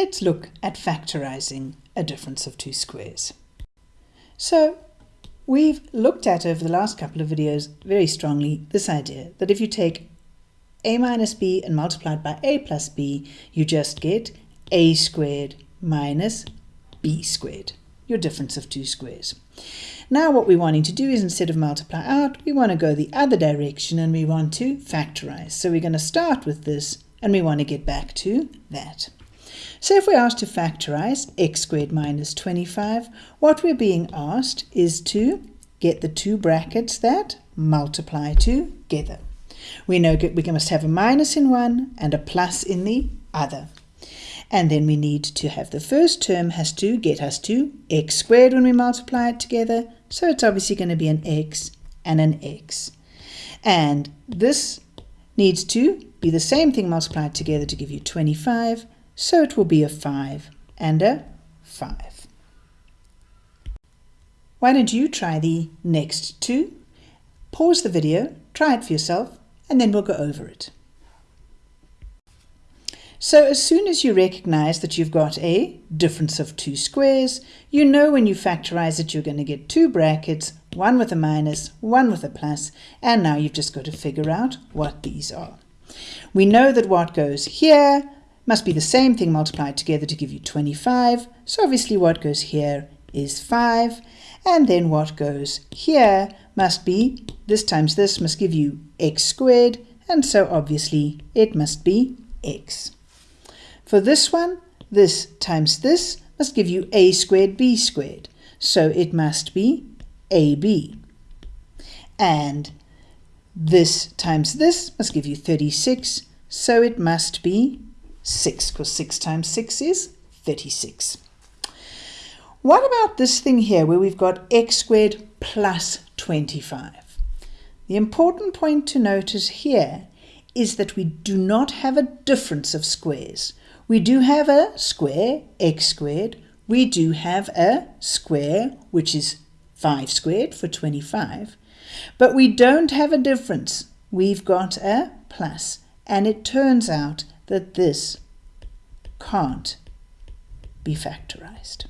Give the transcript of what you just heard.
let's look at factorizing a difference of two squares. So we've looked at over the last couple of videos very strongly this idea that if you take a minus b and multiply it by a plus b, you just get a squared minus b squared, your difference of two squares. Now what we're wanting to do is instead of multiply out, we want to go the other direction and we want to factorize. So we're going to start with this and we want to get back to that. So if we're asked to factorize x squared minus 25, what we're being asked is to get the two brackets that multiply together. We know we must have a minus in one and a plus in the other. And then we need to have the first term has to get us to x squared when we multiply it together. So it's obviously going to be an x and an x. And this needs to be the same thing multiplied together to give you 25. So it will be a 5 and a 5. Why don't you try the next two? Pause the video, try it for yourself, and then we'll go over it. So as soon as you recognize that you've got a difference of two squares, you know when you factorize it you're going to get two brackets, one with a minus, one with a plus, and now you've just got to figure out what these are. We know that what goes here must be the same thing multiplied together to give you 25, so obviously what goes here is 5, and then what goes here must be, this times this must give you x squared, and so obviously it must be x. For this one, this times this must give you a squared b squared. So it must be ab. And this times this must give you 36. So it must be 6, because 6 times 6 is 36. What about this thing here where we've got x squared plus 25? The important point to notice here is that we do not have a difference of squares. We do have a square, x squared. We do have a square, which is 5 squared for 25. But we don't have a difference. We've got a plus, and it turns out that this can't be factorized.